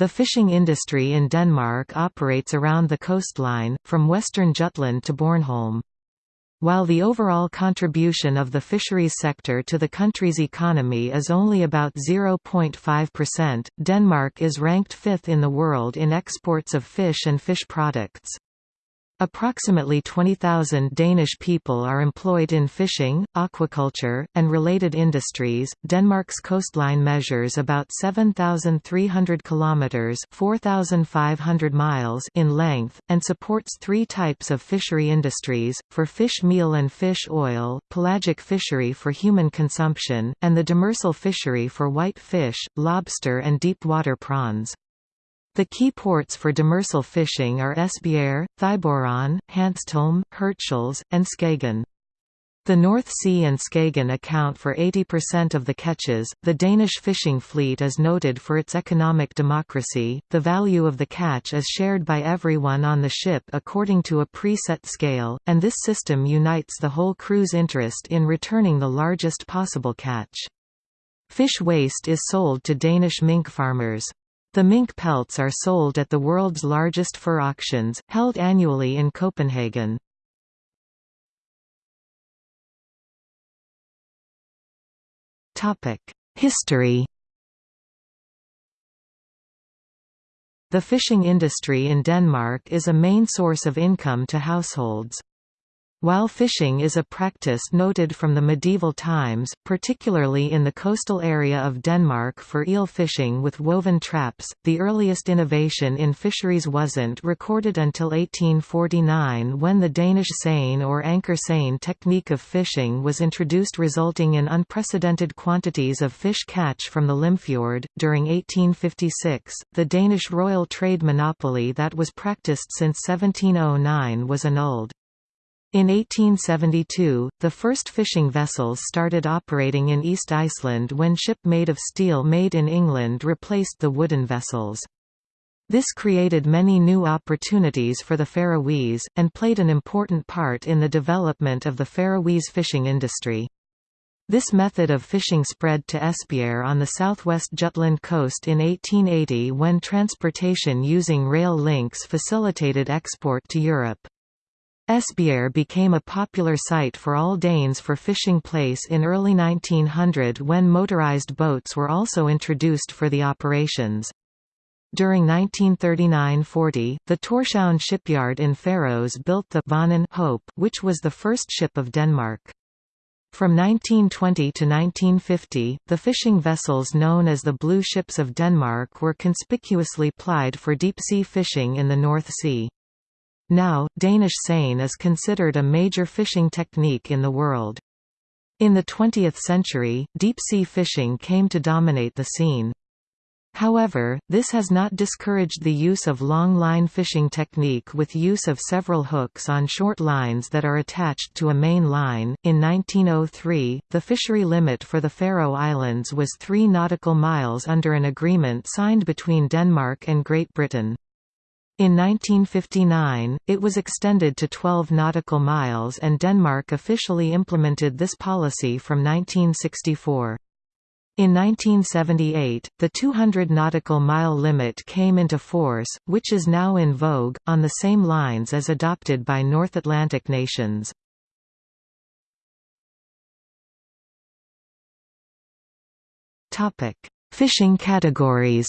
The fishing industry in Denmark operates around the coastline, from western Jutland to Bornholm. While the overall contribution of the fisheries sector to the country's economy is only about 0.5%, Denmark is ranked fifth in the world in exports of fish and fish products. Approximately 20,000 Danish people are employed in fishing, aquaculture, and related industries. Denmark's coastline measures about 7,300 kilometers (4,500 miles) in length and supports three types of fishery industries: for fish meal and fish oil, pelagic fishery for human consumption, and the demersal fishery for white fish, lobster and deep water prawns. The key ports for demersal fishing are Esbjerg, Thyborøn, Hanstholm, Hirtshals, and Skagen. The North Sea and Skagen account for 80% of the catches. The Danish fishing fleet is noted for its economic democracy. The value of the catch is shared by everyone on the ship according to a preset scale, and this system unites the whole crew's interest in returning the largest possible catch. Fish waste is sold to Danish mink farmers. The mink pelts are sold at the world's largest fur auctions, held annually in Copenhagen. History The fishing industry in Denmark is a main source of income to households. While fishing is a practice noted from the medieval times, particularly in the coastal area of Denmark for eel fishing with woven traps, the earliest innovation in fisheries wasn't recorded until 1849 when the Danish seine or anchor seine technique of fishing was introduced resulting in unprecedented quantities of fish catch from the Limfjord. During 1856, the Danish royal trade monopoly that was practiced since 1709 was annulled. In 1872, the first fishing vessels started operating in East Iceland when ship made of steel made in England replaced the wooden vessels. This created many new opportunities for the Faroese, and played an important part in the development of the Faroese fishing industry. This method of fishing spread to Esbjerg on the southwest Jutland coast in 1880 when transportation using rail links facilitated export to Europe. Esbjerg became a popular site for all Danes for fishing place in early 1900 when motorized boats were also introduced for the operations. During 1939–40, the Tórshavn shipyard in Faroes built the Vanen Hope, which was the first ship of Denmark. From 1920 to 1950, the fishing vessels known as the Blue Ships of Denmark were conspicuously plied for deep-sea fishing in the North Sea. Now, Danish seine is considered a major fishing technique in the world. In the 20th century, deep-sea fishing came to dominate the scene. However, this has not discouraged the use of long-line fishing technique with use of several hooks on short lines that are attached to a main line. In 1903, the fishery limit for the Faroe Islands was 3 nautical miles under an agreement signed between Denmark and Great Britain. In 1959, it was extended to 12 nautical miles and Denmark officially implemented this policy from 1964. In 1978, the 200 nautical mile limit came into force, which is now in vogue, on the same lines as adopted by North Atlantic nations. Fishing categories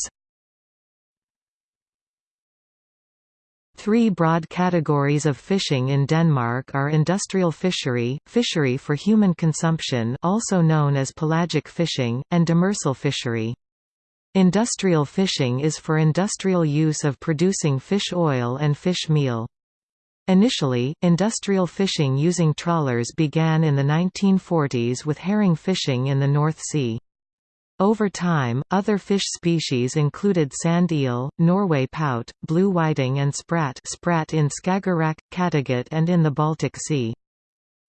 Three broad categories of fishing in Denmark are industrial fishery, fishery for human consumption also known as pelagic fishing, and demersal fishery. Industrial fishing is for industrial use of producing fish oil and fish meal. Initially, industrial fishing using trawlers began in the 1940s with herring fishing in the North Sea. Over time, other fish species included sand eel, Norway pout, blue whiting and sprat sprat in Skagerrak, Kattegat and in the Baltic Sea.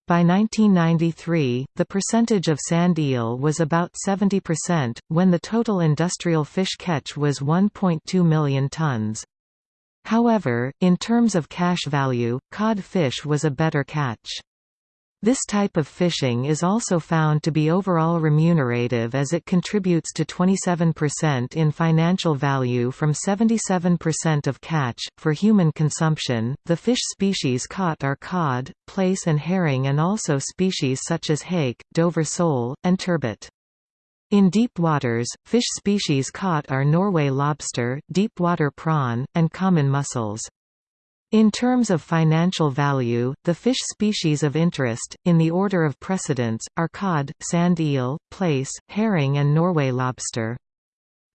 By 1993, the percentage of sand eel was about 70%, when the total industrial fish catch was 1.2 million tons. However, in terms of cash value, cod fish was a better catch. This type of fishing is also found to be overall remunerative as it contributes to 27% in financial value from 77% of catch. For human consumption, the fish species caught are cod, plaice, and herring, and also species such as hake, Dover sole, and turbot. In deep waters, fish species caught are Norway lobster, deep-water prawn, and common mussels. In terms of financial value, the fish species of interest, in the order of precedence, are cod, sand eel, plaice, herring and Norway lobster.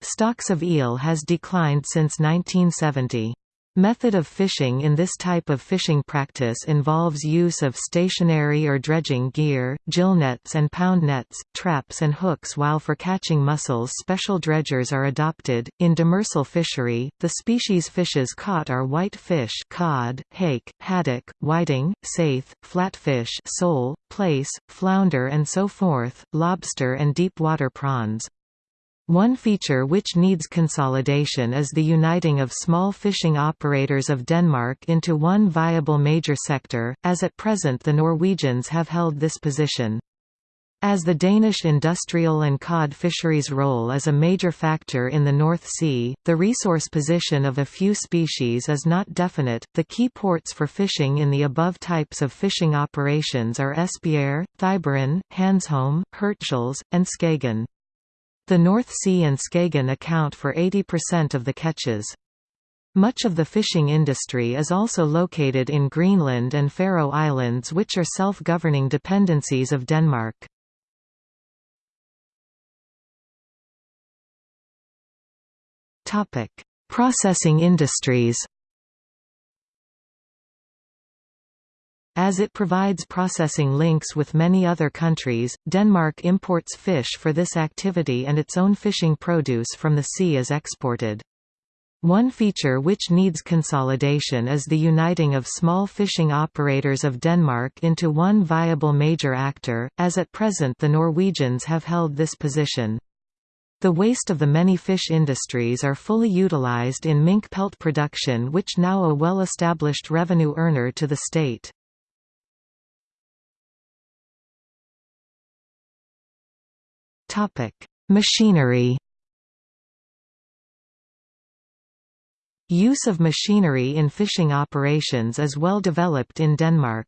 Stocks of eel has declined since 1970. Method of fishing in this type of fishing practice involves use of stationary or dredging gear, gill nets and pound nets, traps and hooks while for catching mussels special dredgers are adopted. In demersal fishery, the species fishes caught are white fish cod, hake, haddock, whiting, saithe, flatfish sole, plaice, flounder and so forth, lobster and deep water prawns. One feature which needs consolidation is the uniting of small fishing operators of Denmark into one viable major sector, as at present the Norwegians have held this position. As the Danish industrial and cod fisheries role is a major factor in the North Sea, the resource position of a few species is not definite. The key ports for fishing in the above types of fishing operations are Esbjerg, Thyborøn, Hanstholm, Hirtshals, and Skagen. The North Sea and Skagen account for 80% of the catches. Much of the fishing industry is also located in Greenland and Faroe Islands which are self-governing dependencies of Denmark. Processing industries As it provides processing links with many other countries, Denmark imports fish for this activity and its own fishing produce from the sea is exported. One feature which needs consolidation is the uniting of small fishing operators of Denmark into one viable major actor, as at present the Norwegians have held this position. The waste of the many fish industries are fully utilized in mink pelt production which now a well-established revenue earner to the state. Topic: Machinery. Use of machinery in fishing operations is well developed in Denmark.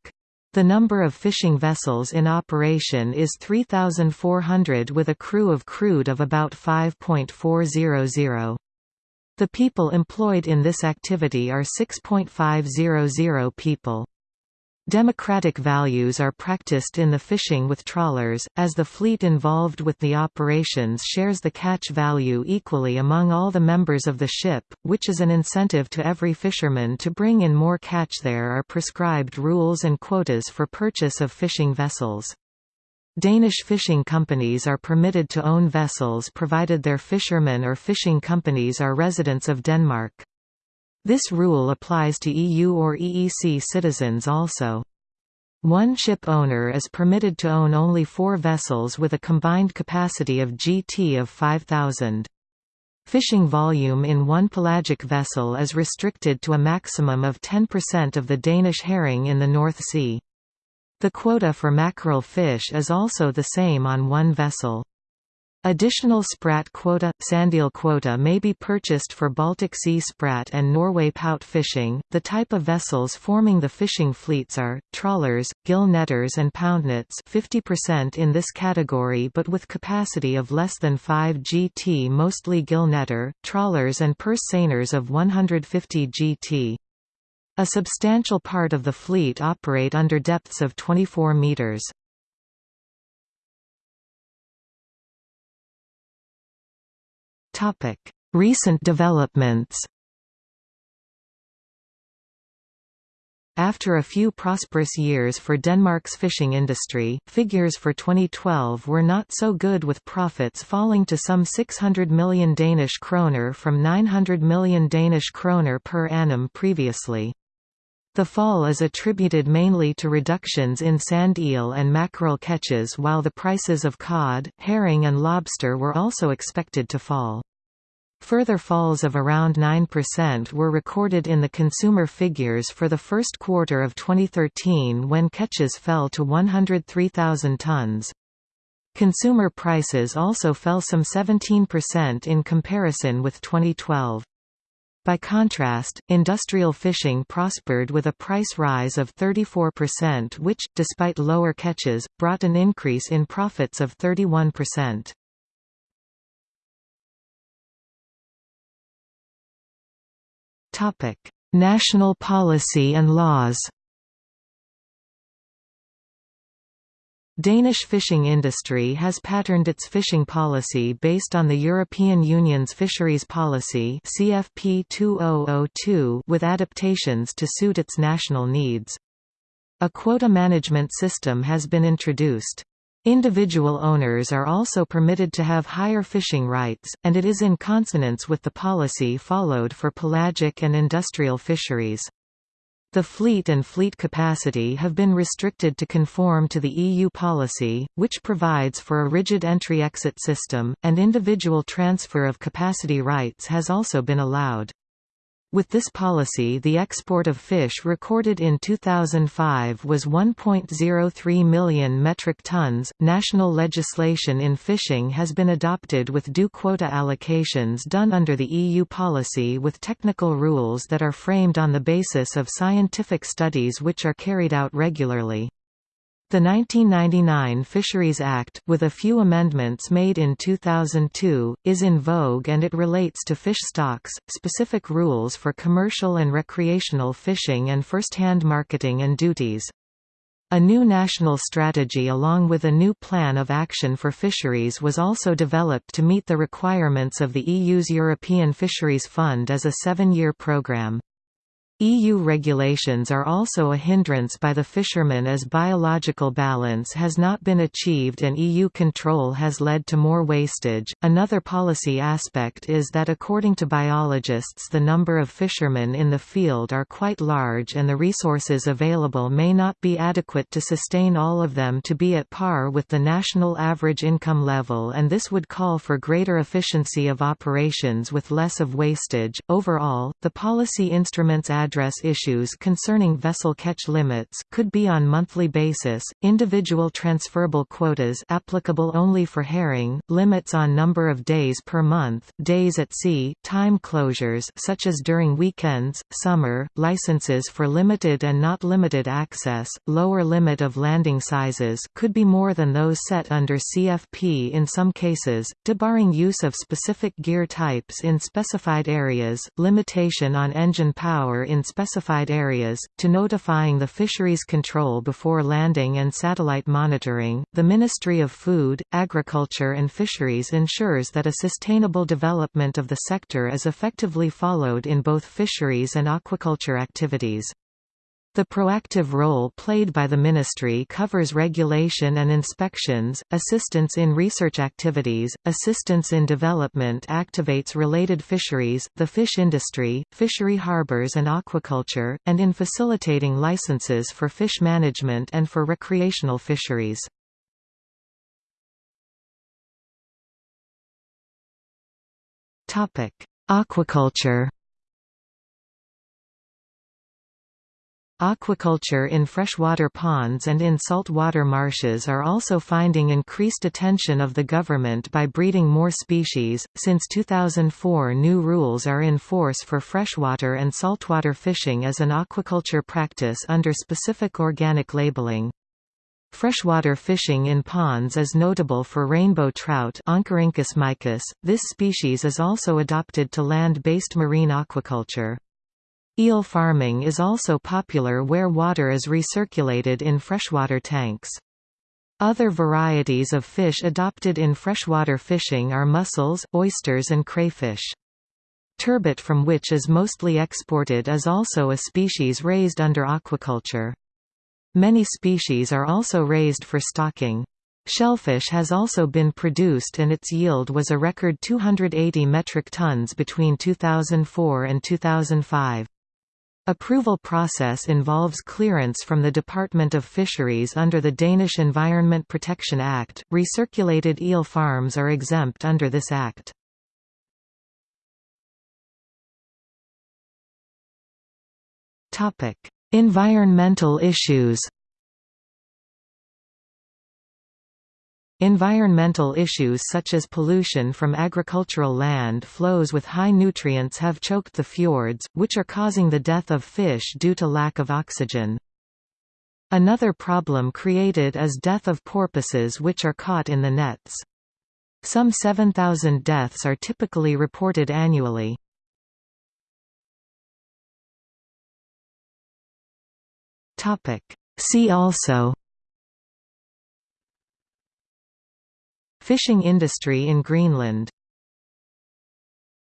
The number of fishing vessels in operation is 3,400 with a crew of crude of about 5.400. The people employed in this activity are 6.500 people. Democratic values are practiced in the fishing with trawlers, as the fleet involved with the operations shares the catch value equally among all the members of the ship, which is an incentive to every fisherman to bring in more catch there are prescribed rules and quotas for purchase of fishing vessels. Danish fishing companies are permitted to own vessels provided their fishermen or fishing companies are residents of Denmark. This rule applies to EU or EEC citizens also. One ship owner is permitted to own only four vessels with a combined capacity of GT of 5,000. Fishing volume in one pelagic vessel is restricted to a maximum of 10% of the Danish herring in the North Sea. The quota for mackerel fish is also the same on one vessel. Additional sprat quota, sandeel quota may be purchased for Baltic Sea sprat and Norway pout fishing. The type of vessels forming the fishing fleets are trawlers, gill netters and poundnets, 50% in this category but with capacity of less than 5 gt, mostly gill netter, trawlers and purse seiners of 150 gt. A substantial part of the fleet operate under depths of 24 meters. Recent developments After a few prosperous years for Denmark's fishing industry, figures for 2012 were not so good with profits falling to some 600 million Danish kroner from 900 million Danish kroner per annum previously. The fall is attributed mainly to reductions in sand eel and mackerel catches while the prices of cod, herring and lobster were also expected to fall. Further falls of around 9% were recorded in the consumer figures for the first quarter of 2013 when catches fell to 103,000 tons. Consumer prices also fell some 17% in comparison with 2012. By contrast, industrial fishing prospered with a price rise of 34% which, despite lower catches, brought an increase in profits of 31%. National policy and laws Danish fishing industry has patterned its fishing policy based on the European Union's fisheries policy CFP 2002 with adaptations to suit its national needs. A quota management system has been introduced. Individual owners are also permitted to have higher fishing rights, and it is in consonance with the policy followed for pelagic and industrial fisheries. The fleet and fleet capacity have been restricted to conform to the EU policy, which provides for a rigid entry-exit system, and individual transfer of capacity rights has also been allowed. With this policy the export of fish recorded in 2005 was 1.03 million metric tons. National legislation in fishing has been adopted with due quota allocations done under the EU policy with technical rules that are framed on the basis of scientific studies which are carried out regularly. The 1999 Fisheries Act, with a few amendments made in 2002, is in vogue and it relates to fish stocks, specific rules for commercial and recreational fishing and first-hand marketing and duties. A new national strategy along with a new plan of action for fisheries was also developed to meet the requirements of the EU's European Fisheries Fund as a seven-year programme. EU regulations are also a hindrance by the fishermen as biological balance has not been achieved and EU control has led to more wastage. Another policy aspect is that according to biologists the number of fishermen in the field are quite large and the resources available may not be adequate to sustain all of them to be at par with the national average income level and this would call for greater efficiency of operations with less of wastage. Overall, the policy instruments add address issues concerning vessel catch limits could be on monthly basis, individual transferable quotas applicable only for herring, limits on number of days per month, days at sea, time closures such as during weekends, summer, licenses for limited and not limited access, lower limit of landing sizes could be more than those set under CFP in some cases, debarring use of specific gear types in specified areas, limitation on engine power in in specified areas, to notifying the fisheries control before landing and satellite monitoring. The Ministry of Food, Agriculture and Fisheries ensures that a sustainable development of the sector is effectively followed in both fisheries and aquaculture activities. The proactive role played by the Ministry covers regulation and inspections, assistance in research activities, assistance in development activates related fisheries, the fish industry, fishery harbors and aquaculture, and in facilitating licenses for fish management and for recreational fisheries. Aquaculture Aquaculture in freshwater ponds and in saltwater marshes are also finding increased attention of the government by breeding more species. Since 2004, new rules are in force for freshwater and saltwater fishing as an aquaculture practice under specific organic labeling. Freshwater fishing in ponds is notable for rainbow trout Oncorhynchus. This species is also adopted to land-based marine aquaculture. Eel farming is also popular where water is recirculated in freshwater tanks. Other varieties of fish adopted in freshwater fishing are mussels, oysters and crayfish. Turbot from which is mostly exported is also a species raised under aquaculture. Many species are also raised for stocking. Shellfish has also been produced and its yield was a record 280 metric tons between 2004 and 2005. Approval process involves clearance from the Department of Fisheries under the Danish Environment Protection Act. Recirculated eel farms are exempt under this act. Topic: Environmental issues. Environmental issues such as pollution from agricultural land flows with high nutrients have choked the fjords, which are causing the death of fish due to lack of oxygen. Another problem created is death of porpoises which are caught in the nets. Some 7,000 deaths are typically reported annually. See also Fishing industry in Greenland